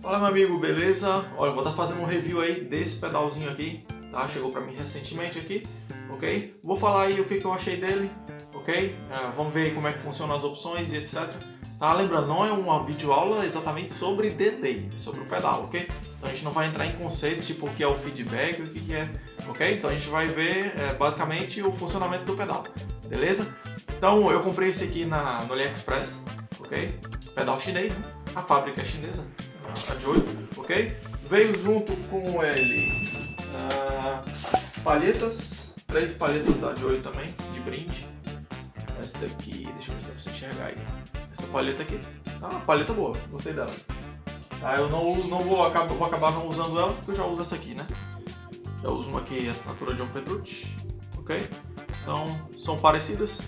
Fala meu amigo, beleza? Olha, eu vou estar fazendo um review aí desse pedalzinho aqui, tá? Chegou pra mim recentemente aqui, ok? Vou falar aí o que, que eu achei dele, ok? É, vamos ver aí como é que funcionam as opções e etc. Tá? Lembrando, não é uma videoaula exatamente sobre delay, é sobre o pedal, ok? Então a gente não vai entrar em conceitos tipo o que é o feedback, o que, que é, ok? Então a gente vai ver é, basicamente o funcionamento do pedal, beleza? Então eu comprei esse aqui na, no AliExpress, ok? Pedal chinês, né? A fábrica é chinesa, a Joy, ok? Veio junto com ele uh, palhetas, três palhetas da Joy também, de brinde. Esta aqui, deixa eu ver se dá pra você enxergar aí. Esta palheta aqui, tá uma palheta boa, gostei dela. Tá, eu não, não vou, acabar, vou acabar não usando ela, porque eu já uso essa aqui, né? Já uso uma aqui, assinatura John Petrucci, ok? Então, são parecidas,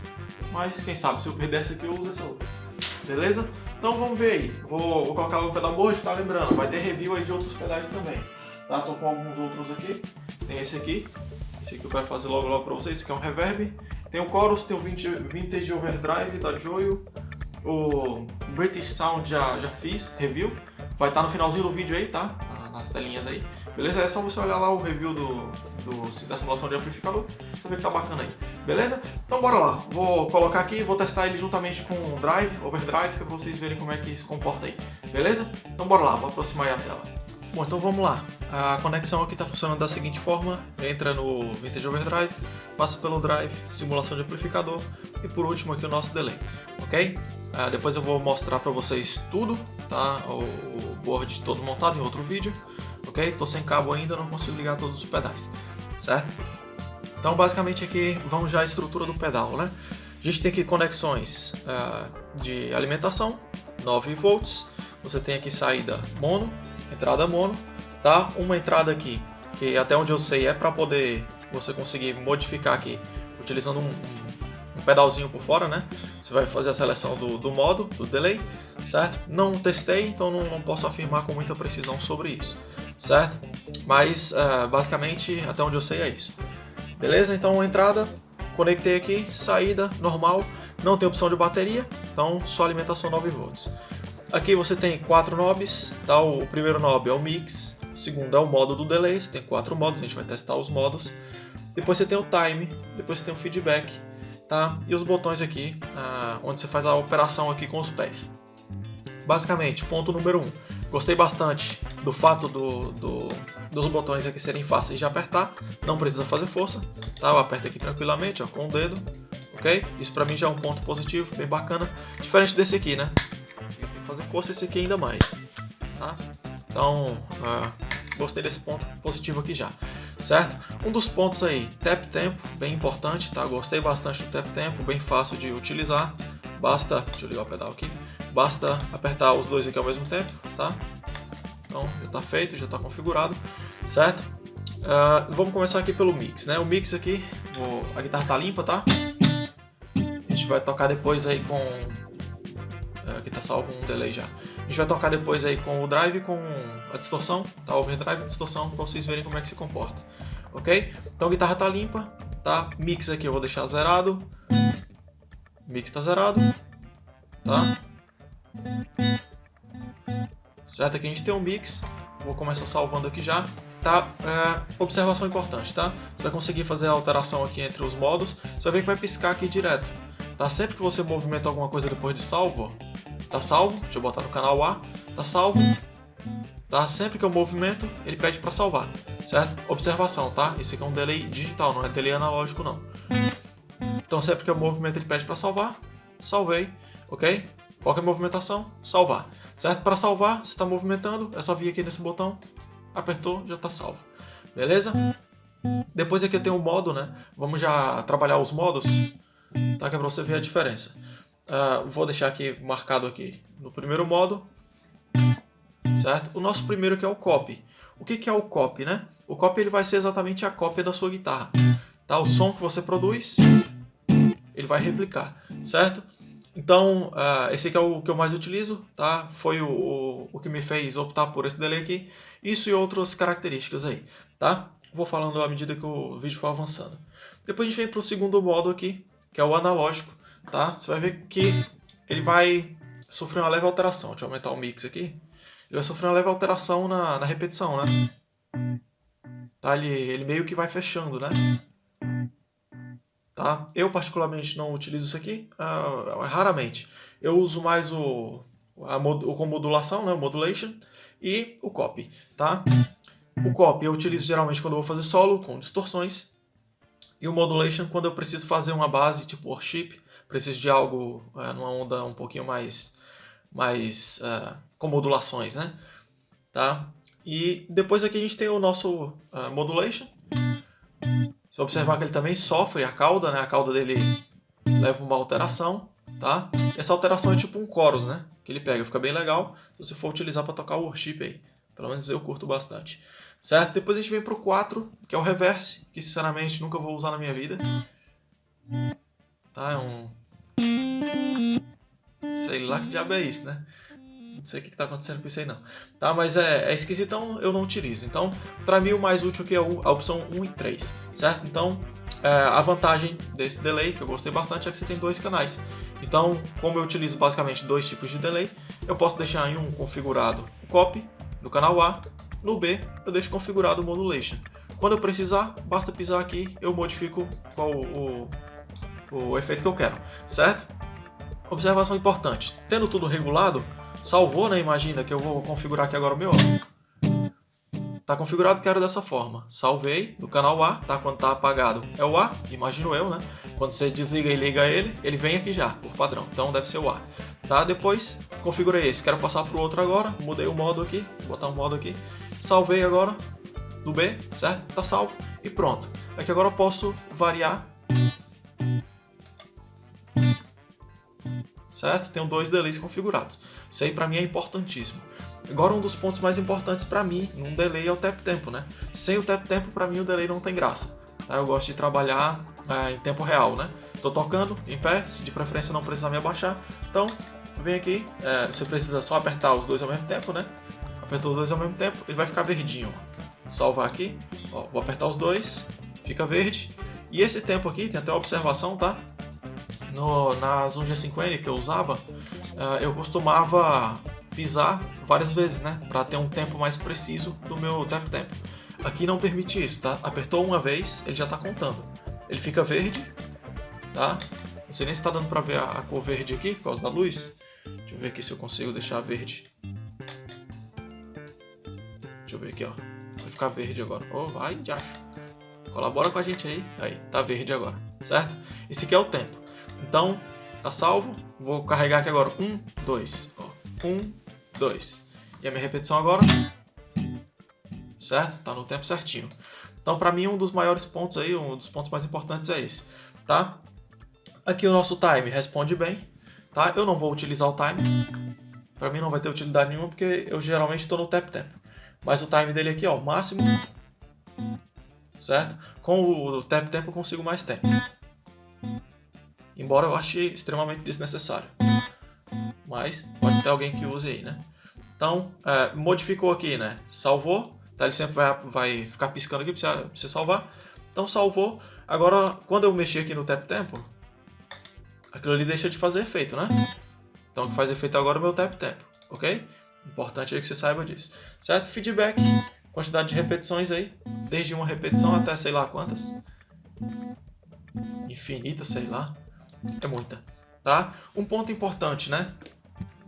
mas quem sabe se eu perder essa aqui eu uso essa outra. Beleza? Então vamos ver aí. Vou, vou colocar no pedal hoje, tá lembrando? Vai ter review aí de outros pedais também. Tá? Tô com alguns outros aqui. Tem esse aqui. Esse aqui eu quero fazer logo logo pra vocês. Esse aqui é um reverb. Tem o Chorus, tem o Vintage Overdrive da Joyo. O British Sound já, já fiz, review. Vai estar tá no finalzinho do vídeo aí, tá? Telinhas aí. Beleza? É só você olhar lá o review do, do da simulação de amplificador. Pra ver que tá bacana aí. Beleza? Então bora lá. Vou colocar aqui, vou testar ele juntamente com o Drive, Overdrive, que é pra vocês verem como é que se comporta aí. Beleza? Então bora lá, vou aproximar aí a tela. Bom, então vamos lá. A conexão aqui está funcionando da seguinte forma. Entra no Vintage Overdrive, passa pelo Drive, simulação de amplificador e por último aqui o nosso delay, ok? Uh, depois eu vou mostrar para vocês tudo, tá? O, o board todo montado em outro vídeo, ok? Estou sem cabo ainda, não consigo ligar todos os pedais, certo? Então basicamente aqui vamos já a estrutura do pedal, né? A gente tem aqui conexões uh, de alimentação, 9 volts, você tem aqui saída mono, entrada mono, tá? Uma entrada aqui, que até onde eu sei é para poder você conseguir modificar aqui, utilizando um, um, um, pedalzinho por fora, né? Você vai fazer a seleção do, do modo, do delay, certo? Não testei, então não, não, posso afirmar com muita precisão sobre isso, certo? Mas, uh, basicamente, até onde eu sei é isso. Beleza? Então, entrada, conectei aqui, saída, normal, não tem opção de bateria, então só alimentação 9 volts. Aqui você tem quatro knobs, tá? o primeiro knob é o mix, o segundo é o modo do delay, você tem quatro modos, a gente vai testar os modos. Depois você tem o time, depois você tem o feedback, tá? E os botões aqui, ah, onde você faz a operação aqui com os pés. Basicamente, ponto número 1. Um, gostei bastante do fato do, do, dos botões aqui serem fáceis de apertar, não precisa fazer força, tá? Eu aperto aqui tranquilamente, ó, com o dedo, ok? Isso pra mim já é um ponto positivo, bem bacana, diferente desse aqui, né? fazer força esse aqui ainda mais, tá? Então, uh, gostei desse ponto positivo aqui já, certo? Um dos pontos aí, tap tempo, bem importante, tá? Gostei bastante do tap tempo, bem fácil de utilizar. Basta, deixa eu ligar o pedal aqui, basta apertar os dois aqui ao mesmo tempo, tá? Então, já está feito, já está configurado, certo? Uh, vamos começar aqui pelo mix, né? O mix aqui, vou, a guitarra tá limpa, tá? A gente vai tocar depois aí com aqui tá salvo um delay já. Gente vai tocar depois aí com o drive com a distorção, tá? Overdrive e distorção, pra vocês verem como é que se comporta, ok? Então a guitarra tá limpa, tá? Mix aqui eu vou deixar zerado. Mix tá zerado, tá? Certo? Aqui a gente tem um mix, vou começar salvando aqui já. Tá? É, observação importante, tá? Você vai conseguir fazer a alteração aqui entre os modos, você vai ver que vai piscar aqui direto. Tá? Sempre que você movimenta alguma coisa depois de salvo, Tá salvo, deixa eu botar no canal A, tá salvo. Tá? Sempre que eu movimento, ele pede para salvar, certo? Observação, tá? Esse aqui é um delay digital, não é delay analógico não. Então sempre que eu movimento, ele pede para salvar, salvei, ok? Qualquer movimentação, salvar, certo? Para salvar, você está movimentando, é só vir aqui nesse botão, apertou, já está salvo, beleza? Depois aqui eu tenho o modo, né? Vamos já trabalhar os modos, tá? Que é para você ver a diferença. Uh, vou deixar aqui marcado aqui no primeiro modo, certo? O nosso primeiro que é o copy. O que, que é o copy, né? O copy ele vai ser exatamente a cópia da sua guitarra, tá? O som que você produz, ele vai replicar, certo? Então, uh, esse aqui é o que eu mais utilizo, tá? Foi o, o, o, que me fez optar por esse delay aqui. Isso e outras características aí, tá? Vou falando à medida que o vídeo for avançando. Depois a gente vem para o segundo modo aqui, que é o analógico tá? Você vai ver que ele vai sofrer uma leve alteração. Deixa eu aumentar o mix aqui. ele vai sofrer uma leve alteração na, na repetição, né? Tá? Ele, ele meio que vai fechando, né? Tá? Eu particularmente não utilizo isso aqui, uh, raramente. Eu uso mais o, a mod, o com modulação, né? o modulation, e o copy. Tá? O copy eu utilizo geralmente quando eu vou fazer solo, com distorções, e o modulation quando eu preciso fazer uma base tipo worship, preciso de algo uh, numa onda um pouquinho mais, mais uh, com modulações, né? Tá? E depois aqui a gente tem o nosso uh, modulation. Se observar que ele também sofre a cauda, né? A cauda dele leva uma alteração, tá? E essa alteração é tipo um chorus, né? Que ele pega, fica bem legal se você for utilizar para tocar o worship aí. Pelo menos eu curto bastante. Certo? Depois a gente vem pro 4, que é o reverse, que sinceramente nunca vou usar na minha vida. Tá? É um... Sei lá que diabo é isso, né? Não sei o que está acontecendo com isso aí não. Tá? Mas é, é esquisitão, eu não utilizo. Então, para mim o mais útil aqui é a opção 1 e 3, certo? Então, é, a vantagem desse delay, que eu gostei bastante, é que você tem dois canais. Então, como eu utilizo basicamente dois tipos de delay, eu posso deixar em um configurado o copy, no canal A, no B eu deixo configurado o modulation. Quando eu precisar, basta pisar aqui, eu modifico qual o, o, o efeito que eu quero, certo? Observação importante, tendo tudo regulado, Salvou, né? Imagina que eu vou configurar aqui agora o meu. Tá configurado, quero dessa forma. Salvei no canal A, tá? Quando tá apagado é o A, imagino eu, né? Quando você desliga e liga ele, ele vem aqui já, por padrão. Então deve ser o A. Tá? Depois configurei esse. Quero passar pro outro agora. Mudei o modo aqui. Vou botar um modo aqui. Salvei agora do B, certo? Tá salvo. E pronto. Aqui agora eu posso variar certo? Tenho dois delays configurados. Isso aí para mim é importantíssimo. Agora um dos pontos mais importantes para mim num delay é o tap tempo, né? Sem o tap tempo para mim o delay não tem graça. Tá? Eu gosto de trabalhar é, em tempo real, né? Tô tocando em pé, se de preferência não precisar me abaixar. Então, vem aqui, é, você precisa só apertar os dois ao mesmo tempo, né? Apertou os dois ao mesmo tempo, ele vai ficar verdinho. Salvar aqui, ó, vou apertar os dois, fica verde. E esse tempo aqui, tem até observação, tá? No, nas 1G5N que eu usava, uh, eu costumava pisar várias vezes, né? Para ter um tempo mais preciso do meu tap tempo. Aqui não permite isso, tá? Apertou uma vez, ele já está contando. Ele fica verde, tá? Não sei nem se está dando para ver a, a, cor verde aqui, por causa da luz. Deixa eu ver aqui se eu consigo deixar verde. Deixa eu ver aqui, ó. Vai ficar verde agora. Oh, vai, já. Colabora com a gente aí. Aí, tá verde agora, certo? Esse aqui é o tempo. Então, tá salvo. Vou carregar aqui agora. Um, dois. Ó. Um, dois. E a minha repetição agora. Certo? Tá no tempo certinho. Então, para mim, um dos maiores pontos aí, um dos pontos mais importantes é esse. Tá? Aqui o nosso time responde bem. Tá? Eu não vou utilizar o time. Para mim não vai ter utilidade nenhuma, porque eu geralmente estou no tap tempo. Mas o time dele aqui, ó, máximo. Certo? Com o tap tempo eu consigo mais tempo embora eu ache extremamente desnecessário. Mas pode ter alguém que use aí, né? Então, é, modificou aqui, né? Salvou, tá? ele sempre vai, vai ficar piscando aqui para você salvar. Então salvou. Agora, quando eu mexer aqui no tap tempo, aquilo ali deixa de fazer efeito, né? Então o que faz efeito agora é o meu tap tempo, ok? Importante aí que você saiba disso. Certo? Feedback, quantidade de repetições aí, desde uma repetição até sei lá quantas. Infinita, sei lá. É muita, tá? Um ponto importante, né?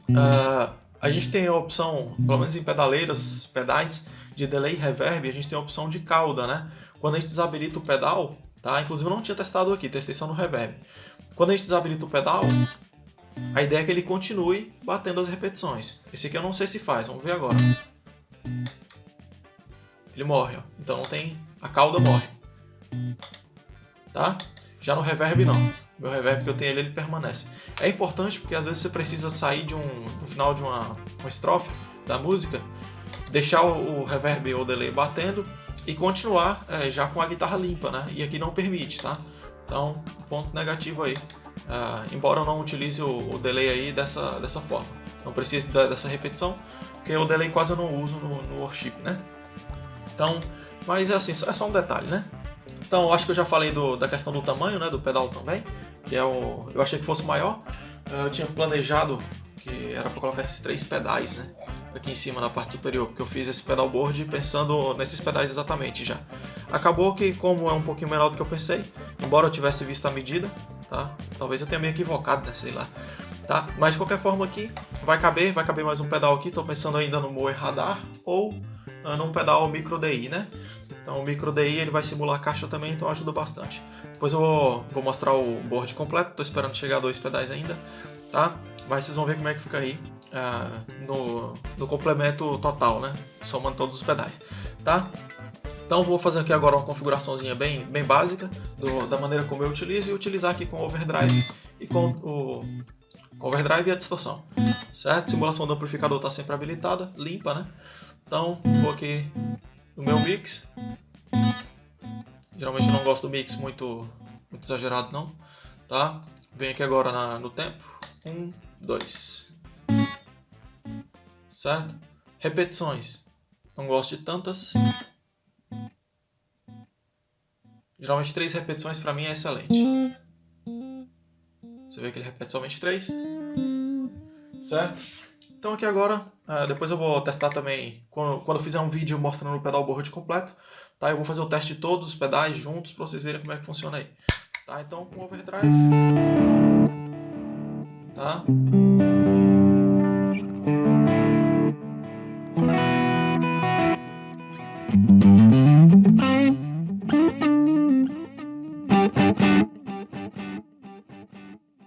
Uh, a gente tem a opção, pelo menos em pedaleiras, pedais de delay reverb, a gente tem a opção de cauda, né? Quando a gente desabilita o pedal, tá? Inclusive eu não tinha testado aqui, testei só no reverb. Quando a gente desabilita o pedal, a ideia é que ele continue batendo as repetições. Esse aqui eu não sei se faz, vamos ver agora. Ele morre, ó. Então não tem... a cauda morre. Tá? Já no reverb não. Meu reverb que eu tenho ele, ele permanece. É importante porque às vezes você precisa sair de um, no final de uma, uma estrofe da música, deixar o, o reverb ou o delay batendo e continuar é, já com a guitarra limpa, né? E aqui não permite, tá? Então, ponto negativo aí. Uh, embora eu não utilize o, o, delay aí dessa, dessa forma. Não preciso da, dessa repetição, porque o delay quase eu não uso no, no worship, né? Então, mas é assim, é só um detalhe, né? Então, acho que eu já falei do, da questão do tamanho, né, do pedal também, que é o, eu achei que fosse maior. Eu tinha planejado que era para colocar esses três pedais, né? aqui em cima na parte superior, porque eu fiz esse pedalboard pensando nesses pedais exatamente já. Acabou que, como é um pouquinho menor do que eu pensei, embora eu tivesse visto a medida, tá? Talvez eu tenha me equivocado, né? Sei lá. Tá? Mas de qualquer forma aqui, vai caber, vai caber mais um pedal aqui, estou pensando ainda no Moe Radar ou uh, num pedal Micro DI, né? Então o Micro DI ele vai simular a caixa também, então ajuda bastante. Depois eu vou, vou mostrar o board completo, estou esperando chegar a dois pedais ainda, tá? Mas vocês vão ver como é que fica aí uh, no, no complemento total, né? Somando todos os pedais, tá? Então vou fazer aqui agora uma configuraçãozinha bem, bem básica do, da maneira como eu utilizo e utilizar aqui com o overdrive e com o overdrive e a distorção, certo? Simulação do amplificador está sempre habilitada, limpa, né? Então vou aqui no meu mix. Geralmente eu não gosto do mix muito, muito exagerado não, tá? Venho aqui agora na, no tempo. Um, dois. Certo? Repetições. Não gosto de tantas. Geralmente três repetições para mim é excelente. Você vê que ele repete somente três. Certo? Então aqui agora, uh, depois eu vou testar também, quando, quando eu fizer um vídeo mostrando o pedal board completo, tá? Eu vou fazer o teste de todos os pedais juntos para vocês verem como é que funciona aí. Tá? Então com overdrive. Tá?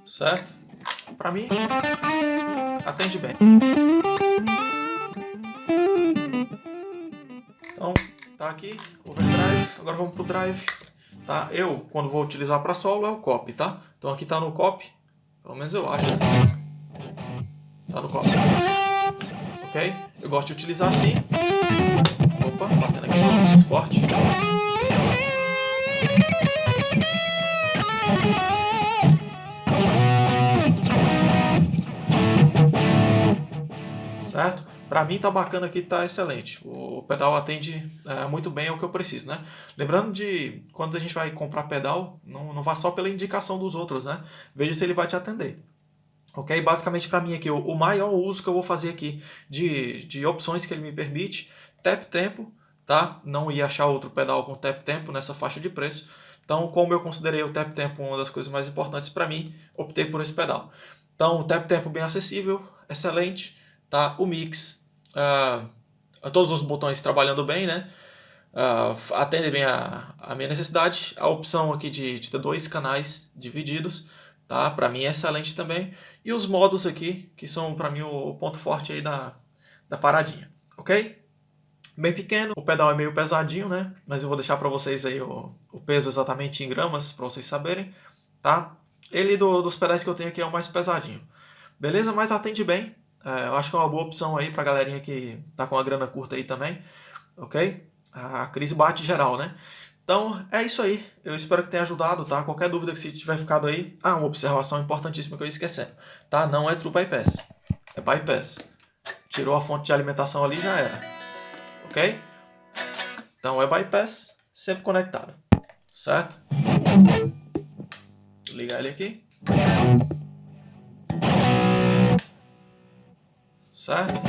certo? Para mim, Então, tá aqui, overdrive, agora vamos pro drive. Tá? Eu, quando vou utilizar para solo, é o copy, tá? Então aqui tá no copy, pelo menos eu acho. Tá no copy. Ok? Eu gosto de utilizar assim. Opa, batendo aqui no esporte. Certo? Para mim tá bacana aqui, tá excelente. O pedal atende é, muito bem ao que eu preciso, né? Lembrando de quando a gente vai comprar pedal, não, não vá só pela indicação dos outros, né? Veja se ele vai te atender. Ok? Basicamente para mim aqui, o, o maior uso que eu vou fazer aqui de, de opções que ele me permite, tap tempo, tá? Não ia achar outro pedal com tap tempo nessa faixa de preço. Então, como eu considerei o tap tempo uma das coisas mais importantes para mim, optei por esse pedal. Então, o tap tempo bem acessível, excelente tá? O mix, uh, todos os botões trabalhando bem, né? Uh, atende bem a, a minha necessidade. A opção aqui de, de ter dois canais divididos, tá? Para mim é excelente também. E os modos aqui, que são para mim o ponto forte aí da, da paradinha, ok? Bem pequeno, o pedal é meio pesadinho, né? Mas eu vou deixar para vocês aí o, o peso exatamente em gramas, para vocês saberem, tá? Ele do, dos pedais que eu tenho aqui é o mais pesadinho. Beleza? Mas atende bem, eu acho que é uma boa opção aí pra galerinha que tá com a grana curta aí também, ok? A crise bate geral, né? Então, é isso aí. Eu espero que tenha ajudado, tá? Qualquer dúvida que você tiver ficado aí... Ah, uma observação importantíssima que eu ia esquecendo, tá? Não é True Bypass, é Bypass. Tirou a fonte de alimentação ali, já era. Ok? Então, é Bypass, sempre conectado, certo? Vou ligar ele aqui certo?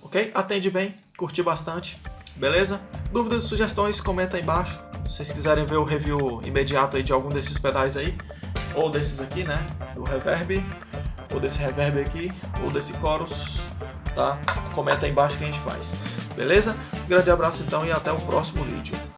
Ok? Atende bem, curti bastante, beleza? Dúvidas e sugestões, comenta aí embaixo. Se vocês quiserem ver o review imediato aí de algum desses pedais aí, ou desses aqui, né? Do reverb, ou desse reverb aqui, ou desse chorus, tá? Comenta aí embaixo que a gente faz, beleza? Grande abraço então e até o próximo vídeo.